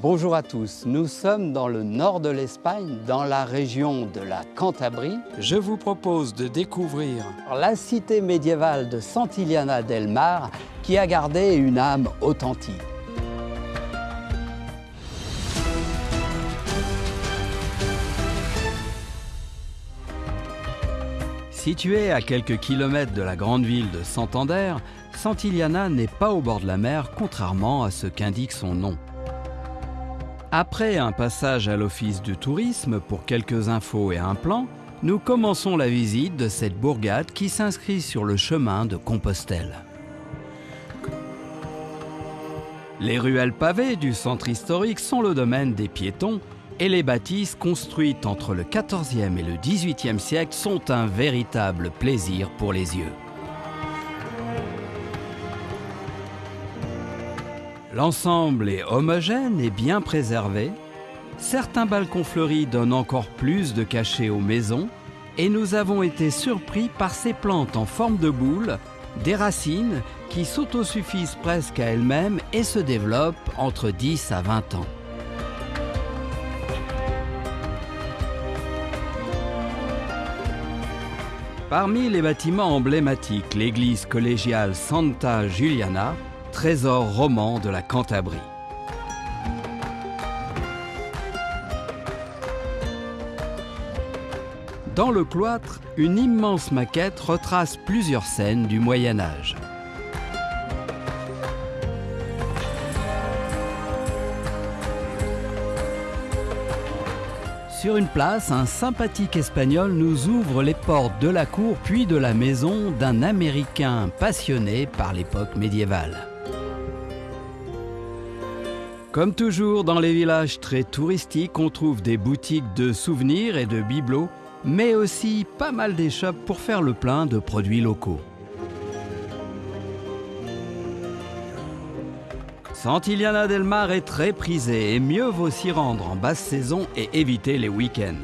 Bonjour à tous, nous sommes dans le nord de l'Espagne, dans la région de la Cantabrie. Je vous propose de découvrir la cité médiévale de Santillana del Mar qui a gardé une âme authentique. Située à quelques kilomètres de la grande ville de Santander, Santillana n'est pas au bord de la mer, contrairement à ce qu'indique son nom. Après un passage à l'office du tourisme pour quelques infos et un plan, nous commençons la visite de cette bourgade qui s'inscrit sur le chemin de Compostelle. Les ruelles pavées du centre historique sont le domaine des piétons et les bâtisses construites entre le XIVe et le XVIIIe siècle sont un véritable plaisir pour les yeux. L'ensemble est homogène et bien préservé. Certains balcons fleuris donnent encore plus de cachet aux maisons et nous avons été surpris par ces plantes en forme de boule, des racines qui s'autosuffisent presque à elles-mêmes et se développent entre 10 à 20 ans. Parmi les bâtiments emblématiques, l'église collégiale Santa Giuliana, trésor roman de la Cantabrie. Dans le cloître, une immense maquette retrace plusieurs scènes du Moyen Âge. Sur une place, un sympathique espagnol nous ouvre les portes de la cour puis de la maison d'un Américain passionné par l'époque médiévale. Comme toujours dans les villages très touristiques, on trouve des boutiques de souvenirs et de bibelots, mais aussi pas mal d'échoppes pour faire le plein de produits locaux. Santillana del Mar est très prisé et mieux vaut s'y rendre en basse saison et éviter les week-ends.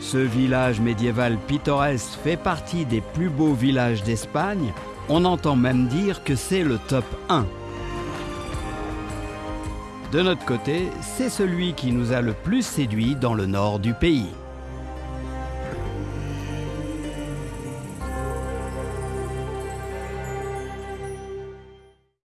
Ce village médiéval pittoresque fait partie des plus beaux villages d'Espagne. On entend même dire que c'est le top 1. De notre côté, c'est celui qui nous a le plus séduit dans le nord du pays.